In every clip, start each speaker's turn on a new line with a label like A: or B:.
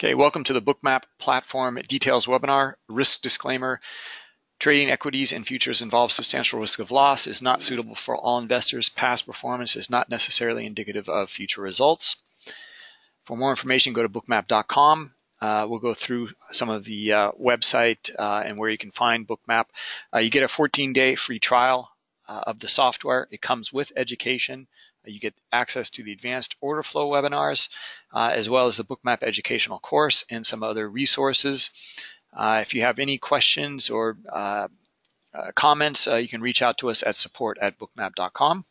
A: Okay, welcome to the Bookmap Platform Details webinar. Risk disclaimer. Trading equities and futures involves substantial risk of loss, is not suitable for all investors. Past performance is not necessarily indicative of future results. For more information, go to bookmap.com. Uh, we'll go through some of the uh, website uh, and where you can find Bookmap. Uh, you get a 14-day free trial uh, of the software. It comes with education. You get access to the advanced order flow webinars, uh, as well as the Bookmap educational course and some other resources. Uh, if you have any questions or uh, uh comments, uh, you can reach out to us at support at bookmap.com.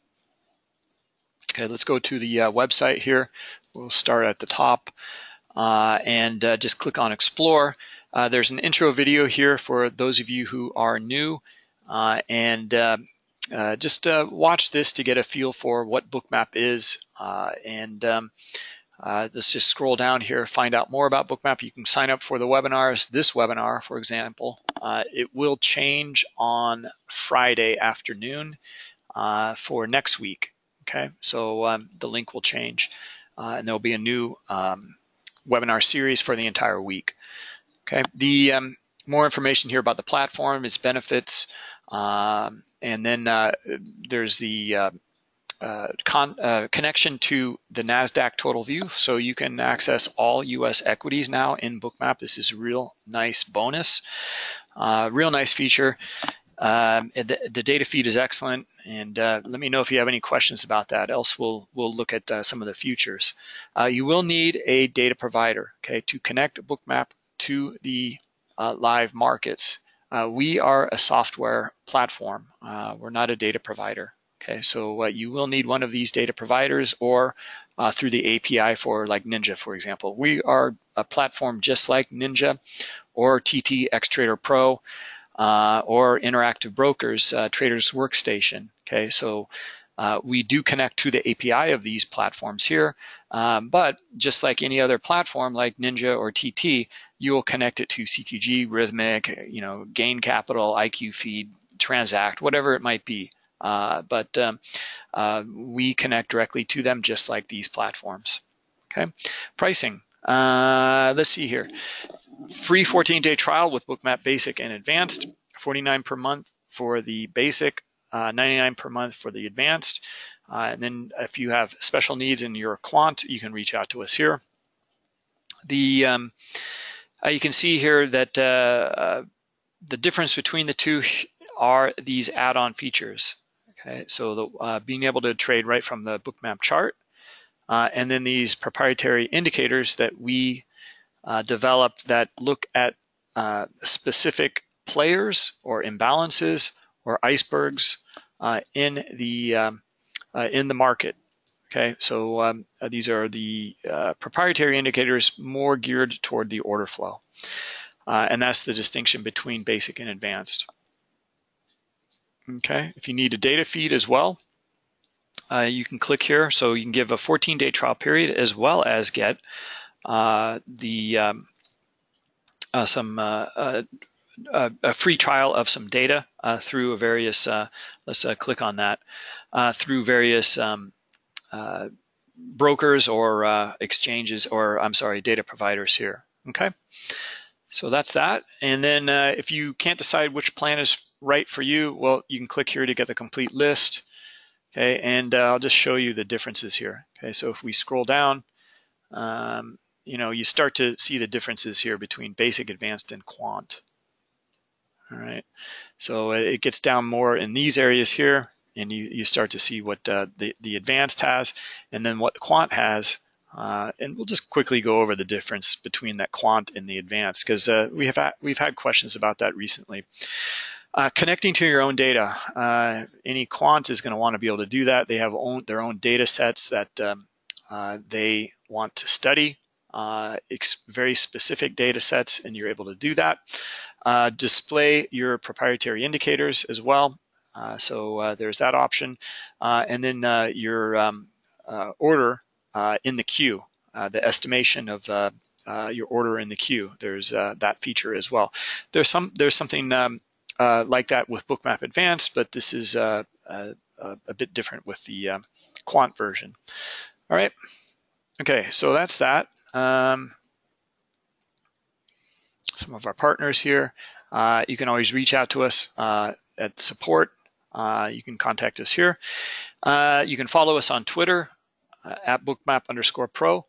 A: Okay, let's go to the uh, website here. We'll start at the top and just click on explore. there's an intro video here for those of you who are new and uh, just uh, watch this to get a feel for what Bookmap is. Uh, and um, uh, let's just scroll down here, find out more about Bookmap. You can sign up for the webinars. This webinar, for example, uh, it will change on Friday afternoon for next week. Okay, so um, the link will change and there'll be a new um, webinar series for the entire week. Okay, the um, more information here about the platform, its benefits, um, and then uh, there's the uh, uh, con uh, connection to the NASDAQ total view. So you can access all US equities now in Bookmap. This is a real nice bonus, uh, real nice feature. Um, the, the, data feed is excellent, and uh, let me know if you have any questions about that. Else, we'll we'll look at some of the futures. You will need a data provider, okay, to connect Bookmap to the live markets. Uh, we are a software platform. Uh, we're not a data provider. Okay, so uh, you will need one of these data providers or uh, through the API for like Ninja, for example. We are a platform just like Ninja or TT Xtrader Pro uh, or Interactive Brokers uh, Traders Workstation. Okay, so we do connect to the API of these platforms here, um, but just like any other platform like Ninja or TT, you will connect it to CQG, Rithmic, you know, Gain Capital, IQ Feed, Transact, whatever it might be. Uh, but um, uh, we connect directly to them just like these platforms. Okay, pricing. Uh, let's see here. Free 14-day trial with Bookmap Basic and Advanced, 49 per month for the basic, uh, 99 per month for the advanced. Uh, and then if you have special needs in your quant, you can reach out to us here. The um, you can see here that uh, uh, the difference between the two are these add-on features. Okay, so the, uh, being able to trade right from the bookmap chart, and then these proprietary indicators that we developed that look at specific players or imbalances or icebergs uh, in the um, uh, in the market. Okay, so um, uh, these are the uh, proprietary indicators more geared toward the order flow, uh, and that's the distinction between basic and advanced. Okay, if you need a data feed as well, uh, you can click here. So you can give a 14-day trial period as well as get the um, some uh, a free trial of some data uh, through a various, uh, let's uh, click on that, uh, through various um, uh, brokers or exchanges or, I'm sorry, data providers here, okay? So that's that. And then uh, if you can't decide which plan is right for you, well, you can click here to get the complete list, okay? And uh, I'll just show you the differences here, okay? So if we scroll down, um, you know, you start to see the differences here between basic, advanced, and quant. All right, so it gets down more in these areas here, and you, you start to see what uh, the, the advanced has, and then what the quant has. Uh, and we'll just quickly go over the difference between that quant and the advanced, because uh, we have had, we've had questions about that recently. Uh, connecting to your own data. Uh, any quant is going to want to be able to do that. They have own, their own data sets that um, uh, they want to study, very specific data sets, and you're able to do that. Uh, display your proprietary indicators as well. Uh, so uh, there's that option. Uh, and then your um, order in the queue, the estimation of your order in the queue. There's that feature as well. There's some there's something um, like that with Bookmap Advanced, but this is a, a, bit different with the um, quant version. All right. Okay, so that's that. Um, some of our partners here. Uh, you can always reach out to us uh, at support. Uh, you can contact us here. Uh, you can follow us on Twitter uh, at bookmap underscore pro.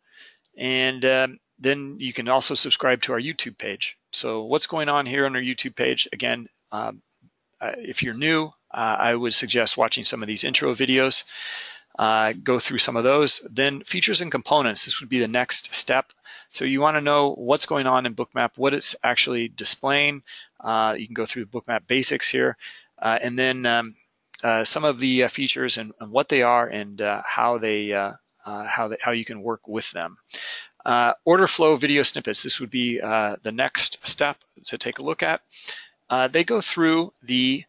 A: And um, then you can also subscribe to our YouTube page. So what's going on here on our YouTube page? Again, um, uh, if you're new, I would suggest watching some of these intro videos. Uh, go through some of those. Then features and components, this would be the next step. So you want to know what's going on in Bookmap, what it's actually displaying. Uh, you can go through Bookmap basics here. Uh, and then um, uh, some of the uh, features and, and, what they are and how they how they, how you can work with them. order flow video snippets. This would be the next step to take a look at. they go through the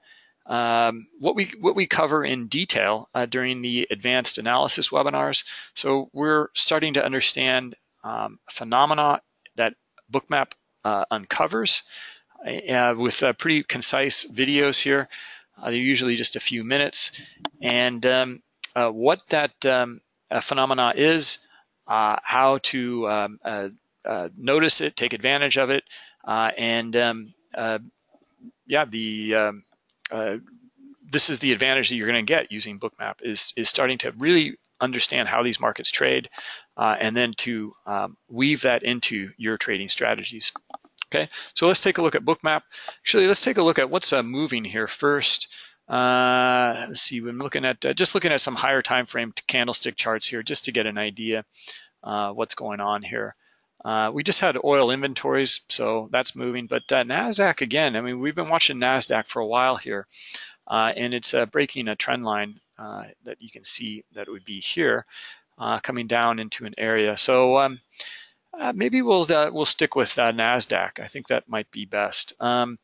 A: um, what we what we cover in detail uh, during the advanced analysis webinars. So we're starting to understand um, phenomena that Bookmap uh, uncovers uh, with uh, pretty concise videos here. Uh, they're usually just a few minutes, and um, uh, what that um, phenomena is, how to um, notice it, take advantage of it, and um, yeah, the um, uh, this is the advantage that you're going to get using Bookmap is, is starting to really understand how these markets trade uh, and then to um, weave that into your trading strategies. Okay, so let's take a look at Bookmap. Actually, let's take a look at what's uh, moving here first. Uh, let's see, I'm looking at uh, just looking at some higher time frame candlestick charts here just to get an idea uh, what's going on here. Uh, we just had oil inventories, so that's moving. But uh, NASDAQ, again, I mean, we've been watching NASDAQ for a while here, and it's breaking a trend line that you can see that would be here, coming down into an area. So um, maybe we'll we'll stick with NASDAQ. I think that might be best. Um,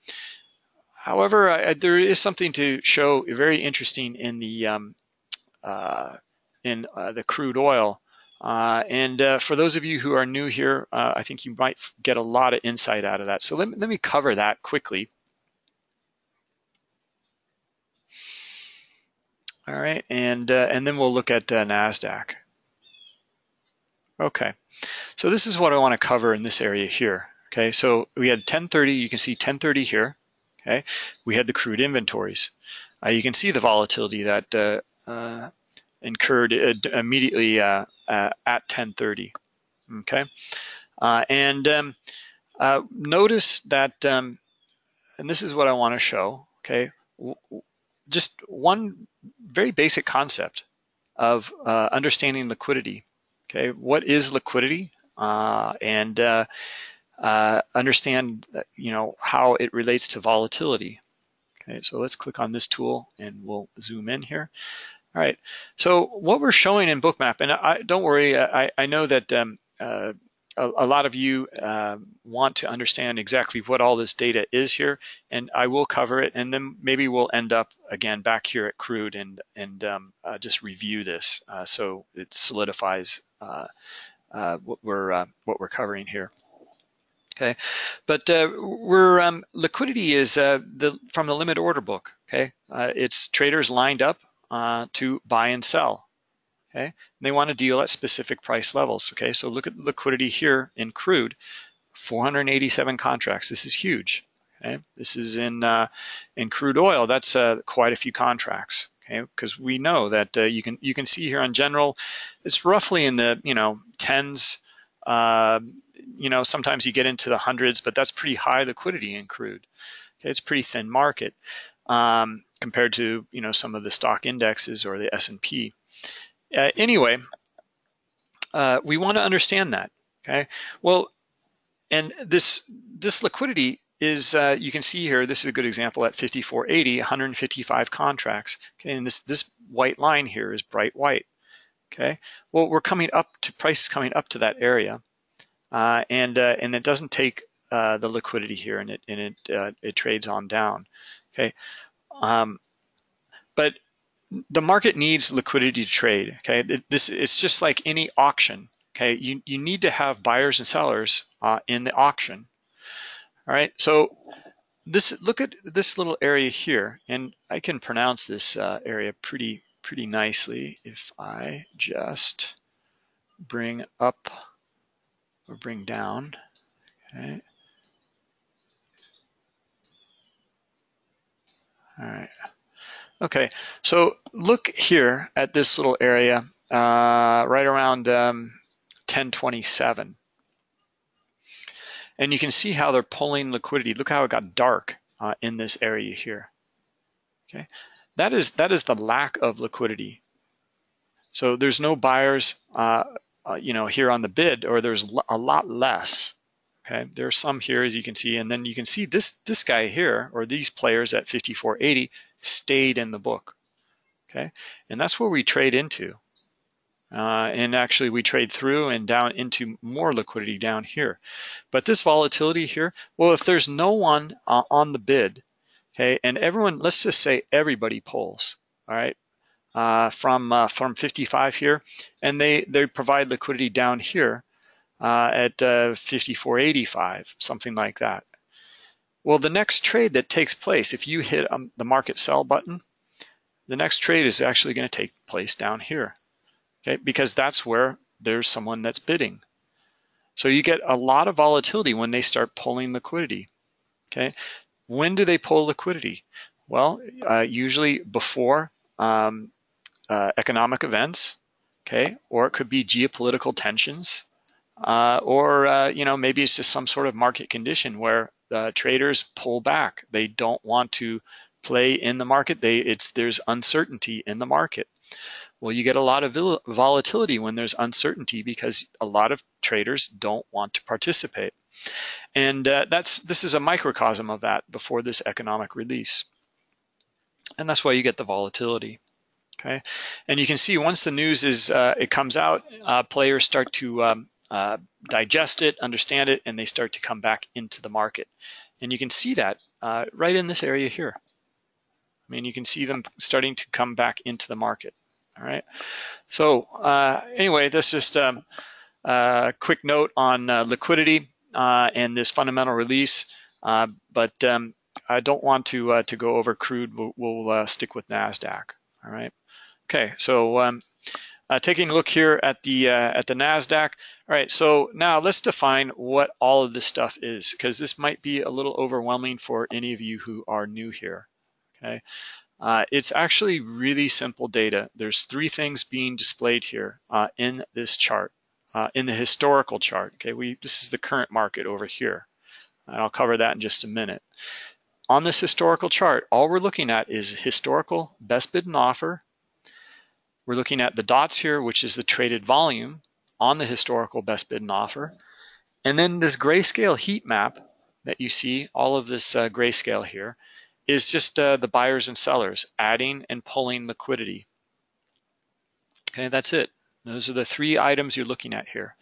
A: however, I, there is something to show very interesting in the um, in the crude oil. Uh, and uh, for those of you who are new here, uh, I think you might get a lot of insight out of that. So let, let me cover that quickly. All right, and, uh, and then we'll look at uh, NASDAQ. Okay, so this is what I want to cover in this area here. Okay, so we had 1030, you can see 1030 here. Okay, we had the crude inventories. Uh, you can see the volatility that incurred immediately uh, at 1030. Okay, uh, and um, uh, notice that, um, and this is what I want to show. Okay, just one very basic concept of uh, understanding liquidity. Okay, what is liquidity, uh, and uh, understand you know how it relates to volatility. Okay, so let's click on this tool and we'll zoom in here. All right, so what we're showing in Bookmap, and I, don't worry, I, I know that um, uh, a, a, lot of you uh, want to understand exactly what all this data is here, and I will cover it, and then maybe we'll end up again back here at Crude and and um, uh, just review this uh, so it solidifies uh, uh, what we're what we're covering here. Okay, but we're um, liquidity is the from the limit order book. Okay, it's traders lined up to buy and sell. Okay, and they want to deal at specific price levels. Okay, so look at liquidity here in crude, 487 contracts. This is huge. Okay, this is in uh, in crude oil. That's uh, quite a few contracts. Okay, because we know that uh, you can you can see here on general, it's roughly in the you know tens. Uh, you know sometimes you get into the hundreds, but that's pretty high liquidity in crude. Okay, it's pretty thin market. Um, compared to you know some of the stock indexes or the S&P. Uh, anyway, uh, we want to understand that. Okay, well, and this this liquidity is uh, you can see here. This is a good example at 5480, 155 contracts. Okay, and this this white line here is bright white. Okay, well we're coming up to prices coming up to that area, uh, and uh, and it doesn't take uh, the liquidity here, and it and it it trades on down. Okay, um, but the market needs liquidity to trade. Okay, this it's just like any auction. Okay, you you need to have buyers and sellers uh, in the auction. All right, so this look at this little area here, and I can pronounce this uh, area pretty pretty nicely if I just bring up or bring down. Okay. All right. Okay, so look here at this little area uh, right around um, 1027. And you can see how they're pulling liquidity. Look how it got dark uh, in this area here. Okay, that is that is the lack of liquidity. So there's no buyers, uh, uh, you know, here on the bid, or there's a lot less. Okay, there are some here as you can see, and then you can see this this guy here, or these players at 54.80 stayed in the book. Okay, and that's where we trade into. Uh, and actually we trade through and down into more liquidity down here. But this volatility here, well, if there's no one uh, on the bid, okay, and everyone, let's just say everybody pulls, all right, uh, from uh, from 55 here, and they they provide liquidity down here uh, at uh, 54.85, something like that. Well, the next trade that takes place, if you hit um, the market sell button, the next trade is actually going to take place down here okay? Because that's where there's someone that's bidding. So you get a lot of volatility when they start pulling liquidity, okay? When do they pull liquidity? Well, uh, usually before um, uh, economic events, okay? Or it could be geopolitical tensions, uh, or uh, you know maybe it's just some sort of market condition where traders pull back. They don't want to play in the market. They it's there's uncertainty in the market. Well, you get a lot of volatility when there's uncertainty because a lot of traders don't want to participate. And uh, that's this is a microcosm of that before this economic release. And that's why you get the volatility. Okay, and you can see once the news is uh, it comes out, uh, players start to um, uh, digest it, understand it, and they start to come back into the market. And you can see that uh, right in this area here. I mean, you can see them starting to come back into the market. All right. So uh, anyway, this is just um, a quick note on uh, liquidity uh, and this fundamental release. Uh, but um, I don't want to uh, to go over crude. We'll, we'll uh, stick with Nasdaq. All right. Okay. So um, taking a look here at the at the Nasdaq. All right. So now let's define what all of this stuff is, because this might be a little overwhelming for any of you who are new here. Okay. Uh, it's actually really simple data. There's three things being displayed here uh, in this chart, uh, in the historical chart. Okay, we this is the current market over here. And I'll cover that in just a minute. On this historical chart, all we're looking at is historical best bid and offer. We're looking at the dots here, which is the traded volume on the historical best bid and offer. And then this grayscale heat map that you see, all of this uh, grayscale here, is just uh, the buyers and sellers adding and pulling liquidity. Okay, that's it. Those are the three items you're looking at here.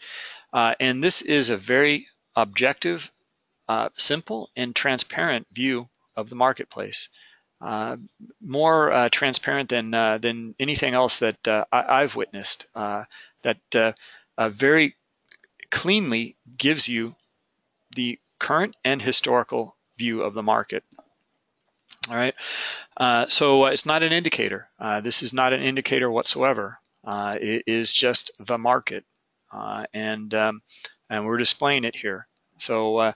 A: Uh, and this is a very objective, uh, simple, and transparent view of the marketplace. Uh, more uh, transparent than uh, than anything else that I, have witnessed. that very cleanly gives you the current and historical view of the market. All right, uh, so uh, it's not an indicator. Uh, this is not an indicator whatsoever. Uh, it is just the market, uh, and um, and we're displaying it here. So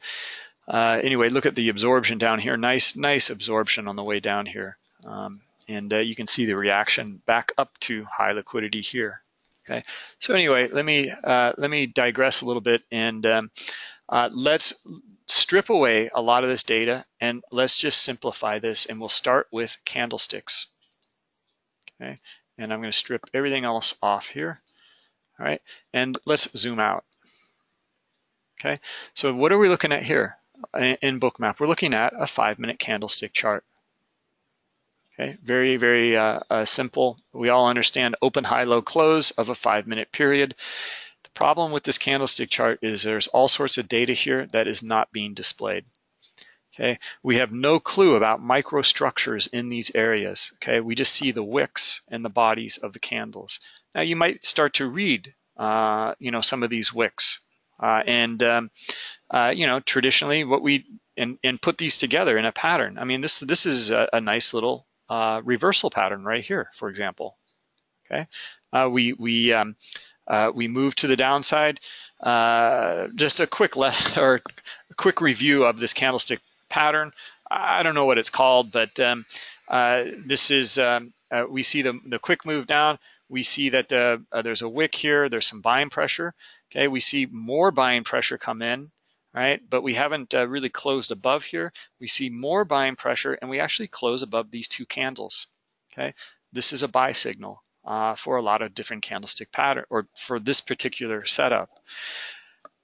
A: uh, anyway, look at the absorption down here. Nice, nice absorption on the way down here, um, and you can see the reaction back up to high liquidity here. Okay, so anyway, let me let me digress a little bit and um, let's strip away a lot of this data and let's just simplify this and we'll start with candlesticks. Okay, and I'm going to strip everything else off here. All right, and let's zoom out. Okay, so what are we looking at here in Bookmap? We're looking at a five minute candlestick chart. Okay, very, very uh, uh, simple. We all understand open, high, low, close of a five minute period The problem with this candlestick chart is there's all sorts of data here that is not being displayed. Okay, we have no clue about microstructures in these areas. Okay, we just see the wicks and the bodies of the candles. Now you might start to read, uh, you know, some of these wicks, uh, and um, uh, you know, traditionally what we and and put these together in a pattern. I mean, this this is a, a nice little uh, reversal pattern right here, for example. Okay, uh, we we um, uh, we move to the downside. Uh, just a quick lesson or a quick review of this candlestick pattern. I don't know what it's called, but um, this is, um, we see the, the quick move down. We see that there's a wick here. There's some buying pressure. Okay, we see more buying pressure come in, right? But we haven't uh, really closed above here. We see more buying pressure and we actually close above these two candles, okay? This is a buy signal uh, for a lot of different candlestick pattern or for this particular setup.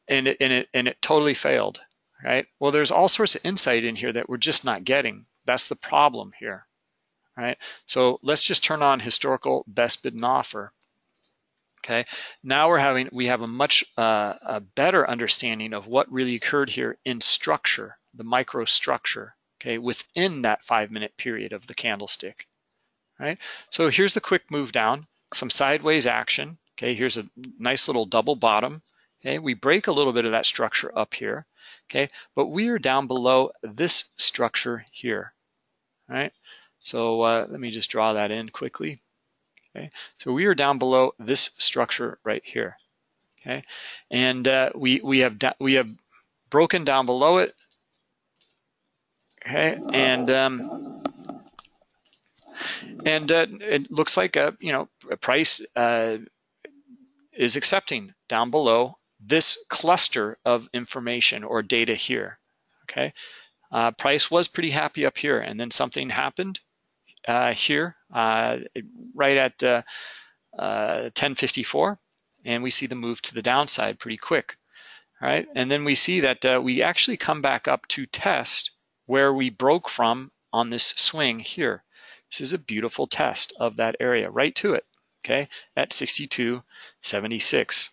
A: And it, and it, and it totally failed, right? Well, there's all sorts of insight in here that we're just not getting. That's the problem here, right? So let's just turn on historical best bid and offer. Okay, now we're having we have a much uh, a better understanding of what really occurred here in structure, the microstructure. Okay, within that five minute period of the candlestick. Right. So here's the quick move down, some sideways action. Okay, here's a nice little double bottom. Okay, we break a little bit of that structure up here. Okay, but we are down below this structure here. Right. So uh, let me just draw that in quickly. Okay, so we are down below this structure right here. Okay, and uh, we we have we have broken down below it. Okay, and um, and uh, it looks like a you know a price uh, is accepting down below this cluster of information or data here. Okay, uh, price was pretty happy up here, and then something happened uh, here uh, right at 1054 uh, and we see the move to the downside pretty quick. All right, and then we see that uh, we actually come back up to test where we broke from on this swing here. This is a beautiful test of that area, right to it, okay, at 62.76.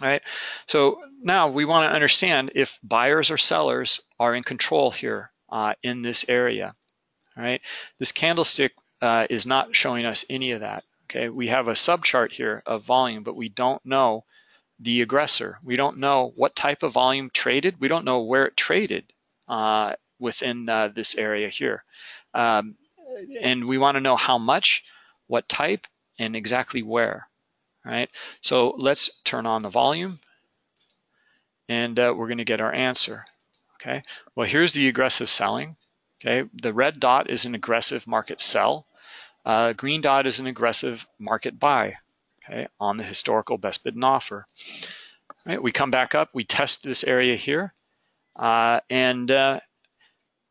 A: All right, so now we want to understand if buyers or sellers are in control here uh, in this area. All right, this candlestick uh, is not showing us any of that. Okay, we have a subchart here of volume, but we don't know the aggressor. We don't know what type of volume traded. We don't know where it traded uh, within uh, this area here. Um, and we want to know how much, what type, and exactly where. Right, so let's turn on the volume and uh, we're going to get our answer. Okay, well, here's the aggressive selling. Okay, the red dot is an aggressive market sell. Uh, green dot is an aggressive market buy. Okay, on the historical best bid and offer. All right, we come back up, we test this area here, uh, and uh,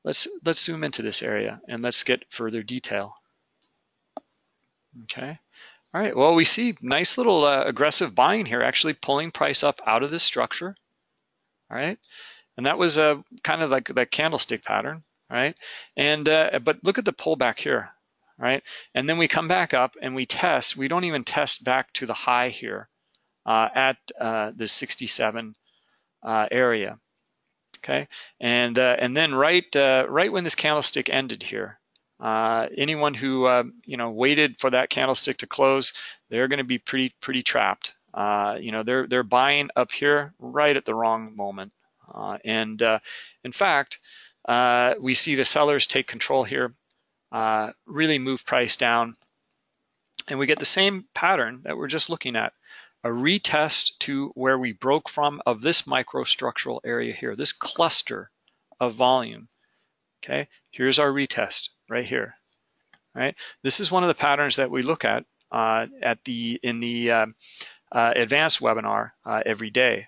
A: let's let's zoom into this area and let's get further detail. Okay. All right, well, we see nice little uh, aggressive buying here, actually pulling price up out of this structure. All right, and that was a uh, kind of like that candlestick pattern right? And uh, but look at the pullback here, right? And then we come back up and we test. We don't even test back to the high here uh, at uh, the 67 uh, area, okay? And uh, and then right uh, right when this candlestick ended here, anyone who you know waited for that candlestick to close, they're going to be pretty pretty trapped. you know they're they're buying up here right at the wrong moment, and in fact uh, we see the sellers take control here, uh, really move price down. And we get the same pattern that we're just looking at, a retest to where we broke from of this microstructural area here, this cluster of volume. Okay, here's our retest right here. Right, this is one of the patterns that we look at uh, at the in the uh, uh, advanced webinar uh, every day.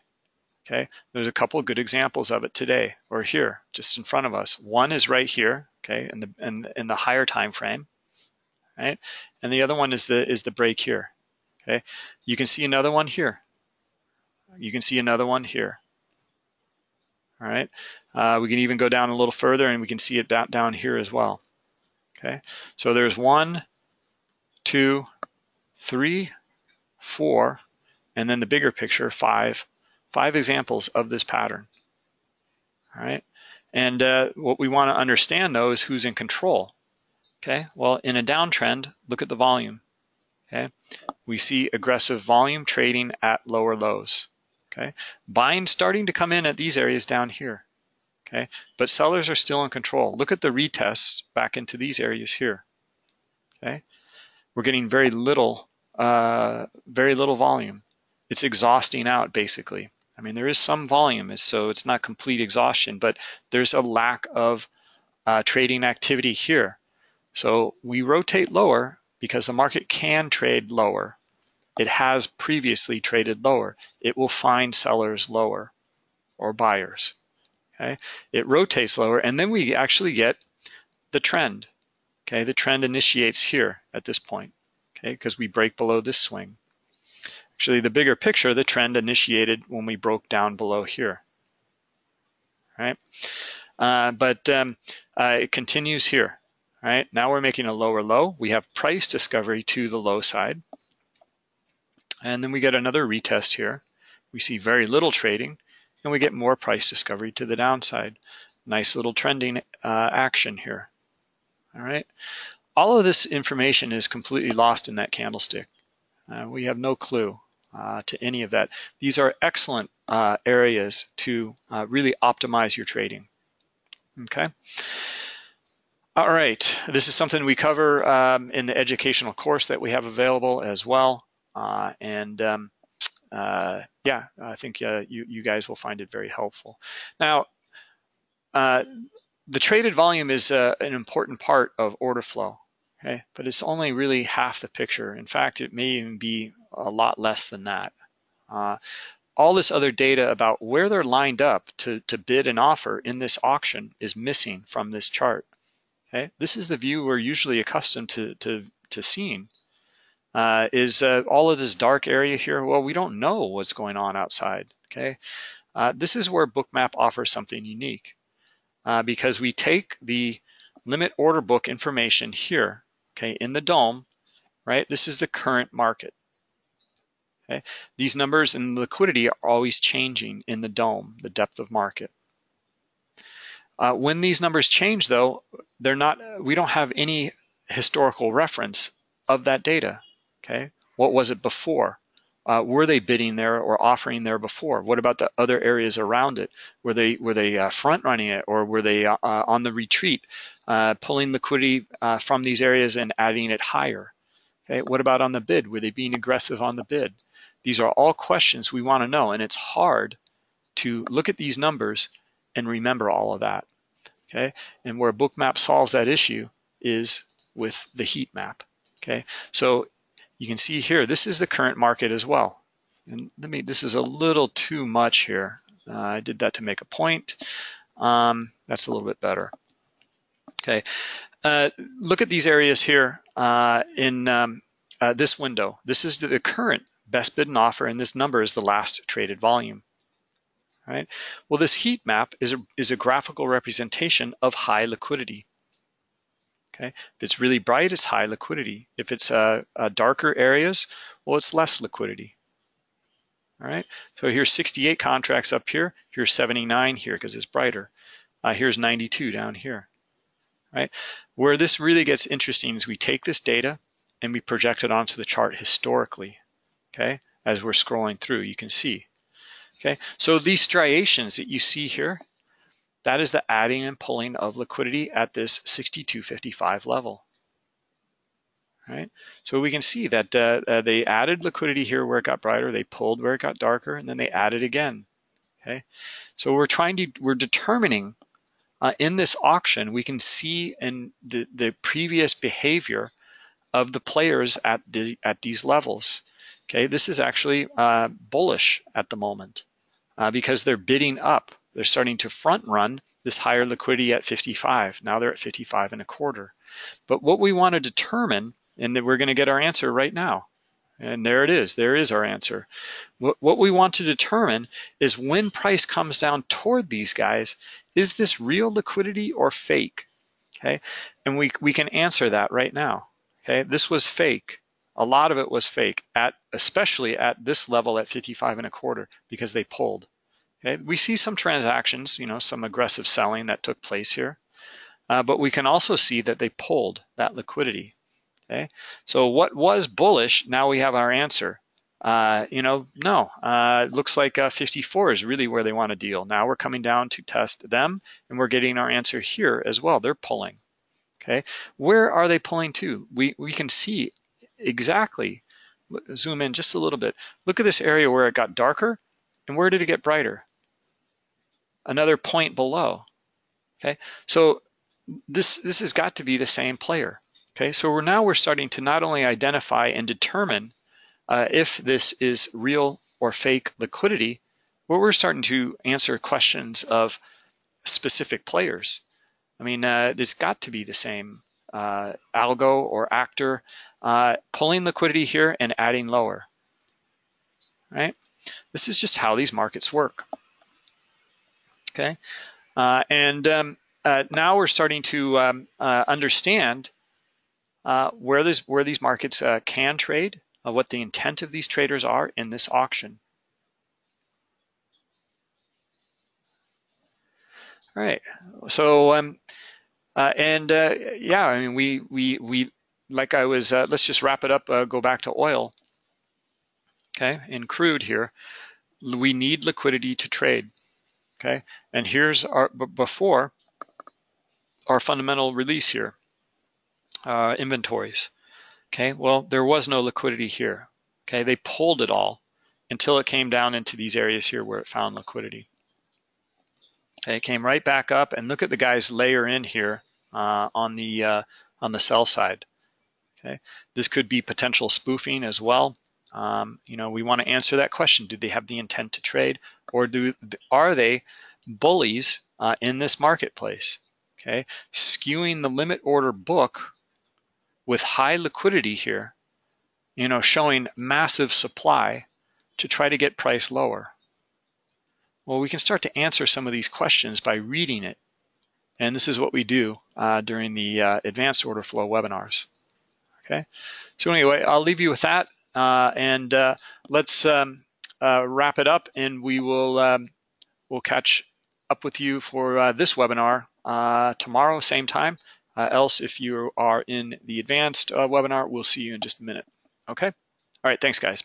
A: Okay, there's a couple of good examples of it today or here, just in front of us. One is right here, okay, in the in, in the higher time frame, right? And the other one is the is the break here. Okay, you can see another one here. You can see another one here. All right, uh, we can even go down a little further and we can see it down, down here as well. Okay, so there's one, two, three, four, and then the bigger picture, five, five examples of this pattern. All right. And uh, what we want to understand though is who's in control. Okay. Well, in a downtrend, look at the volume. Okay. We see aggressive volume trading at lower lows. Okay. Buying starting to come in at these areas down here. Okay. But sellers are still in control. Look at the retests back into these areas here. Okay. We're getting very little, uh, very little volume. It's exhausting out basically. I mean, there is some volume, so it's not complete exhaustion, but there's a lack of uh, trading activity here. So we rotate lower because the market can trade lower. It has previously traded lower. It will find sellers lower or buyers. Okay, it rotates lower, and then we actually get the trend. Okay, the trend initiates here at this point. Okay, because we break below this swing. Actually, the bigger picture, the trend initiated when we broke down below here. Right, uh, but um, uh, it continues here. Right now, we're making a lower low. We have price discovery to the low side, and then we get another retest here. We see very little trading, and we get more price discovery to the downside. Nice little trending uh, action here. All right. All of this information is completely lost in that candlestick. Uh, we have no clue uh, to any of that. These are excellent uh, areas to uh, really optimize your trading. Okay. All right, this is something we cover um, in the educational course that we have available as well. Uh, and um, uh, yeah, I think you, you guys will find it very helpful. Now, the traded volume is an important part of order flow, okay? But it's only really half the picture. In fact, it may even be a lot less than that. Uh, all this other data about where they're lined up to, to bid and offer in this auction is missing from this chart. Okay, this is the view we're usually accustomed to, to, to seeing uh, is uh, all of this dark area here. Well, we don't know what's going on outside, okay? Uh, this is where Bookmap offers something unique uh, because we take the limit order book information here, okay, in the dome, right? This is the current market. Okay, these numbers and liquidity are always changing in the dome, the depth of market. Uh, when these numbers change, though, they're not. We don't have any historical reference of that data. Okay, what was it before? Uh, were they bidding there or offering there before? What about the other areas around it? Were they were they uh, front running it or were they uh, on the retreat, uh, pulling liquidity uh, from these areas and adding it higher? Okay, what about on the bid? Were they being aggressive on the bid? These are all questions we want to know, and it's hard to look at these numbers and remember all of that. Okay, and where Bookmap solves that issue is with the heat map. Okay, so you can see here, this is the current market as well. And let me, this is a little too much here. Uh, I did that to make a point. Um, that's a little bit better. Okay, uh, look at these areas here uh, in um, uh, this window. This is the current best bid and offer, and this number is the last traded volume. Right. Well, this heat map is a, is a graphical representation of high liquidity. Okay, if it's really bright, it's high liquidity. If it's uh, uh, darker areas, well, it's less liquidity. All right, so here's 68 contracts up here. Here's 79 here because it's brighter. Uh, here's 92 down here. Right, where this really gets interesting is we take this data and we project it onto the chart historically. Okay, as we're scrolling through, you can see. Okay, so these striations that you see here, that is the adding and pulling of liquidity at this 62.55 level. Right? So we can see that uh, uh, they added liquidity here where it got brighter, they pulled where it got darker, and then they added again. Okay, so we're trying to we're determining uh, in this auction we can see in the the previous behavior of the players at the at these levels. Okay, this is actually uh, bullish at the moment uh, because they're bidding up they're starting to front run this higher liquidity at 55. Now they're at 55 and a quarter. But what we want to determine, and we're going to get our answer right now. And there it is. There is our answer. What, what we want to determine is when price comes down toward these guys, is this real liquidity or fake? Okay, and we, we can answer that right now. Okay, this was fake. A lot of it was fake, at especially at this level at 55 and a quarter because they pulled. Okay, we see some transactions, you know, some aggressive selling that took place here, uh, but we can also see that they pulled that liquidity. Okay, so what was bullish? Now we have our answer. Uh, you know, no, uh, it looks like uh, 54 is really where they want to deal. Now we're coming down to test them, and we're getting our answer here as well. They're pulling. Okay, where are they pulling to? We we can see exactly. Zoom in just a little bit. Look at this area where it got darker And where did it get brighter? Another point below. Okay, so this this has got to be the same player. Okay, so we're now we're starting to not only identify and determine uh, if this is real or fake liquidity, but we're starting to answer questions of specific players. I mean, uh, got to be the same uh, algo or actor uh, pulling liquidity here and adding lower, right? This is just how these markets work. Okay, uh, and um, uh, now we're starting to um, uh, understand uh, where this where these markets uh, can trade, uh, what the intent of these traders are in this auction. All right, so um, and yeah, I mean we we we like I was. let's just wrap it up. go back to oil. Okay, in crude here, we need liquidity to trade. Okay, and here's our before our fundamental release here, uh, inventories. Okay, well, there was no liquidity here. Okay, they pulled it all until it came down into these areas here where it found liquidity. Okay, it came right back up and look at the guys layer in here uh, on the uh, on the sell side. Okay, this could be potential spoofing as well. Um, you know, we want to answer that question. Do they have the intent to trade or do are they bullies uh, in this marketplace? Okay, skewing the limit order book with high liquidity here, you know, showing massive supply to try to get price lower. Well, we can start to answer some of these questions by reading it. And this is what we do uh, during the uh, advanced order flow webinars. Okay, so anyway, I'll leave you with that. Uh, and uh, let's um, uh, wrap it up and we will um, we'll catch up with you for this webinar tomorrow, same time. else, if you are in the advanced webinar, we'll see you in just a minute. Okay? All right, thanks guys.